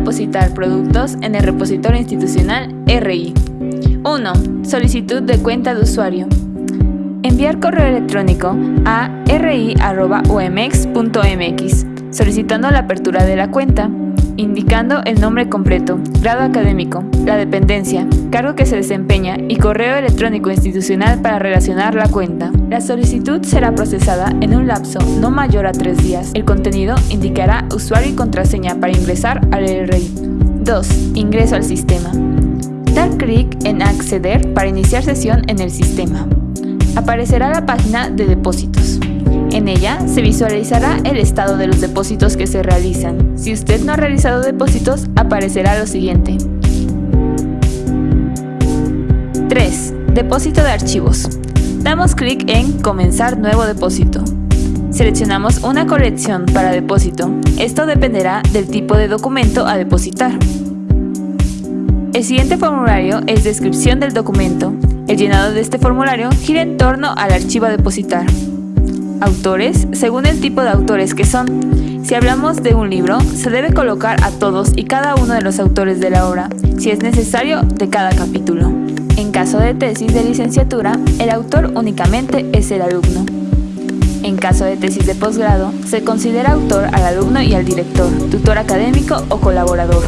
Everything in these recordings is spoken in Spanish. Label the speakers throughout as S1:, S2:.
S1: depositar productos en el repositorio institucional RI. 1. Solicitud de cuenta de usuario. Enviar correo electrónico a ri.umx.mx solicitando la apertura de la cuenta, indicando el nombre completo, grado académico, la dependencia, cargo que se desempeña y correo electrónico institucional para relacionar la cuenta. La solicitud será procesada en un lapso no mayor a tres días. El contenido indicará usuario y contraseña para ingresar al RI. 2. Ingreso al sistema. Dar clic en Acceder para iniciar sesión en el sistema aparecerá la página de depósitos. En ella se visualizará el estado de los depósitos que se realizan. Si usted no ha realizado depósitos, aparecerá lo siguiente. 3. Depósito de archivos. Damos clic en Comenzar nuevo depósito. Seleccionamos una colección para depósito. Esto dependerá del tipo de documento a depositar. El siguiente formulario es descripción del documento. El llenado de este formulario gira en torno al archivo a depositar. Autores, según el tipo de autores que son. Si hablamos de un libro, se debe colocar a todos y cada uno de los autores de la obra, si es necesario, de cada capítulo. En caso de tesis de licenciatura, el autor únicamente es el alumno. En caso de tesis de posgrado, se considera autor al alumno y al director, tutor académico o colaborador.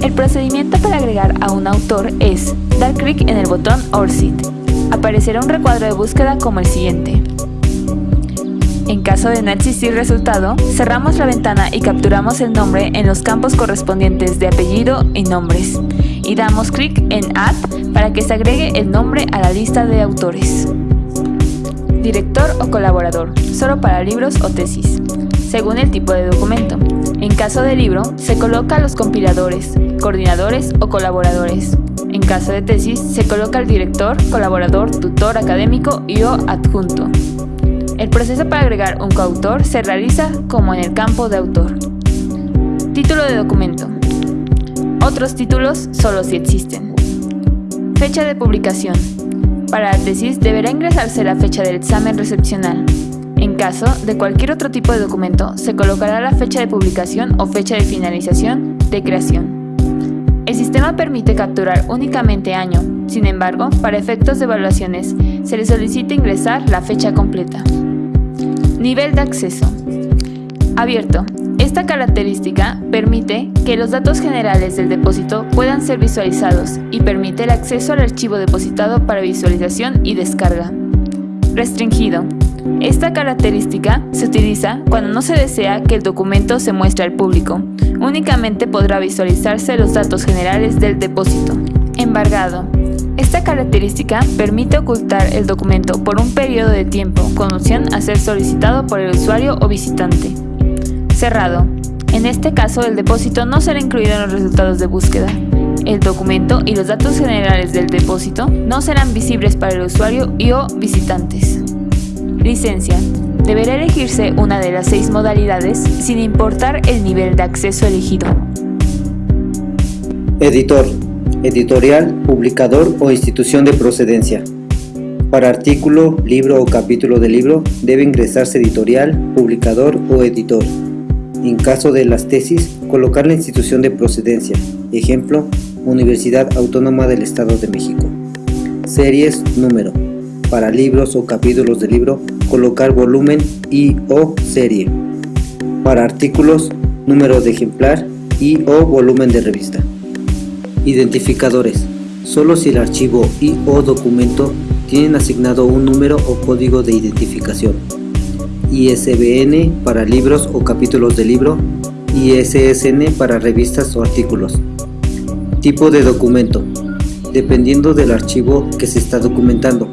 S1: El procedimiento para agregar a un autor es dar clic en el botón ORCID. Aparecerá un recuadro de búsqueda como el siguiente. Caso de no existir resultado, cerramos la ventana y capturamos el nombre en los campos correspondientes de apellido y nombres, y damos clic en Add para que se agregue el nombre a la lista de autores. Director o colaborador, solo para libros o tesis, según el tipo de documento. En caso de libro, se coloca los compiladores, coordinadores o colaboradores. En caso de tesis, se coloca al director, colaborador, tutor académico y o adjunto. El proceso para agregar un coautor se realiza como en el campo de autor. Título de documento. Otros títulos solo si existen. Fecha de publicación. Para la tesis deberá ingresarse la fecha del examen recepcional. En caso de cualquier otro tipo de documento, se colocará la fecha de publicación o fecha de finalización de creación. El sistema permite capturar únicamente año, sin embargo, para efectos de evaluaciones, se le solicita ingresar la fecha completa. Nivel de acceso. Abierto. Esta característica permite que los datos generales del depósito puedan ser visualizados y permite el acceso al archivo depositado para visualización y descarga. Restringido. Esta característica se utiliza cuando no se desea que el documento se muestre al público. Únicamente podrá visualizarse los datos generales del depósito. Embargado. Característica permite ocultar el documento por un periodo de tiempo con opción a ser solicitado por el usuario o visitante. Cerrado. En este caso, el depósito no será incluido en los resultados de búsqueda. El documento y los datos generales del depósito no serán visibles para el usuario y o visitantes. Licencia. Deberá elegirse una de las seis modalidades sin importar el nivel de acceso elegido.
S2: Editor. Editorial, publicador o institución de procedencia. Para artículo, libro o capítulo de libro debe ingresarse editorial, publicador o editor. En caso de las tesis, colocar la institución de procedencia. Ejemplo, Universidad Autónoma del Estado de México. Series, número. Para libros o capítulos de libro, colocar volumen y o serie. Para artículos, número de ejemplar y o volumen de revista. Identificadores. Solo si el archivo y o documento tienen asignado un número o código de identificación. ISBN para libros o capítulos de libro, ISSN para revistas o artículos. Tipo de documento. Dependiendo del archivo que se está documentando.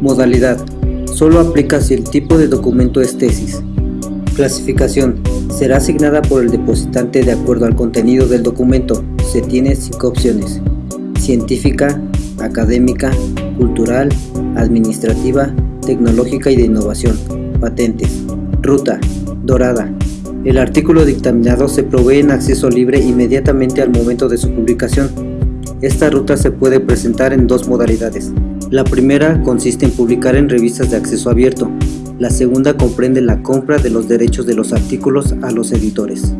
S2: Modalidad solo aplica si el tipo de documento es tesis. Clasificación. Será asignada por el depositante de acuerdo al contenido del documento. Se tiene cinco opciones. Científica, académica, cultural, administrativa, tecnológica y de innovación. Patentes. Ruta. Dorada. El artículo dictaminado se provee en acceso libre inmediatamente al momento de su publicación. Esta ruta se puede presentar en dos modalidades. La primera consiste en publicar en revistas de acceso abierto. La segunda comprende la compra de los derechos de los artículos a los editores.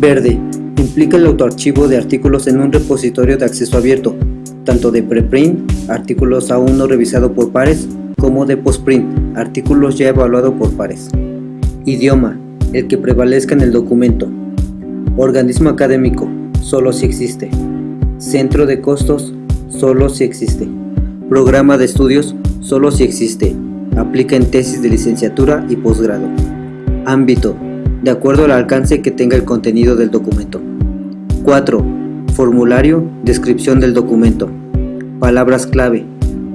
S2: Verde. Implica el autoarchivo de artículos en un repositorio de acceso abierto, tanto de preprint, artículos aún no revisados por pares, como de postprint, artículos ya evaluados por pares. Idioma, el que prevalezca en el documento. Organismo académico, solo si existe. Centro de costos, solo si existe. Programa de estudios, solo si existe. Aplica en tesis de licenciatura y posgrado. Ámbito, de acuerdo al alcance que tenga el contenido del documento. 4. Formulario, descripción del documento. Palabras clave,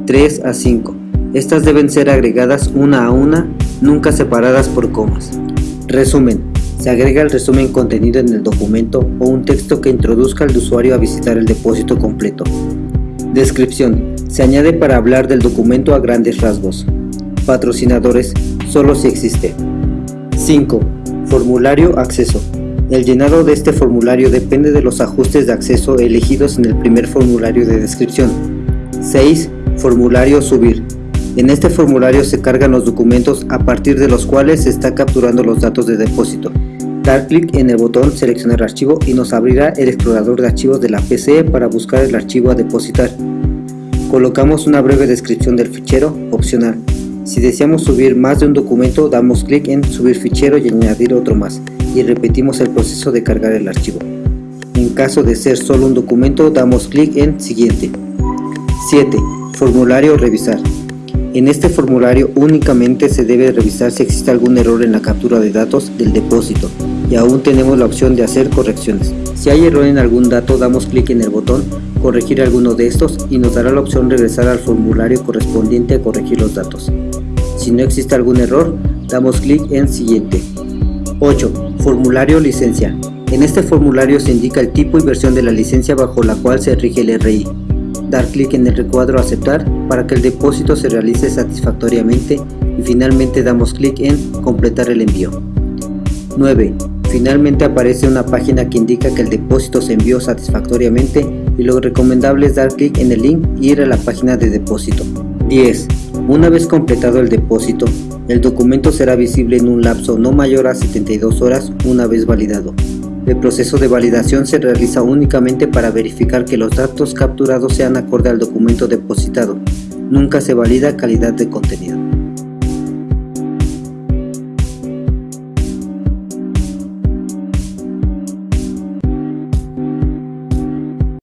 S2: 3 a 5. Estas deben ser agregadas una a una, nunca separadas por comas. Resumen. Se agrega el resumen contenido en el documento o un texto que introduzca al usuario a visitar el depósito completo. Descripción. Se añade para hablar del documento a grandes rasgos. Patrocinadores, solo si existe. 5. Formulario acceso. El llenado de este formulario depende de los ajustes de acceso elegidos en el primer formulario de descripción. 6. Formulario subir. En este formulario se cargan los documentos a partir de los cuales se está capturando los datos de depósito. Dar clic en el botón seleccionar archivo y nos abrirá el explorador de archivos de la PC para buscar el archivo a depositar. Colocamos una breve descripción del fichero, opcional. Si deseamos subir más de un documento, damos clic en subir fichero y añadir otro más y repetimos el proceso de cargar el archivo. En caso de ser solo un documento, damos clic en siguiente. 7. Formulario revisar. En este formulario únicamente se debe revisar si existe algún error en la captura de datos del depósito y aún tenemos la opción de hacer correcciones. Si hay error en algún dato damos clic en el botón corregir alguno de estos y nos dará la opción regresar al formulario correspondiente a corregir los datos. Si no existe algún error damos clic en siguiente. 8. Formulario licencia. En este formulario se indica el tipo y versión de la licencia bajo la cual se rige el RI dar clic en el recuadro aceptar para que el depósito se realice satisfactoriamente y finalmente damos clic en completar el envío. 9. Finalmente aparece una página que indica que el depósito se envió satisfactoriamente y lo recomendable es dar clic en el link y ir a la página de depósito. 10. Una vez completado el depósito, el documento será visible en un lapso no mayor a 72 horas una vez validado. El proceso de validación se realiza únicamente para verificar que los datos capturados sean acorde al documento depositado. Nunca se valida calidad de contenido.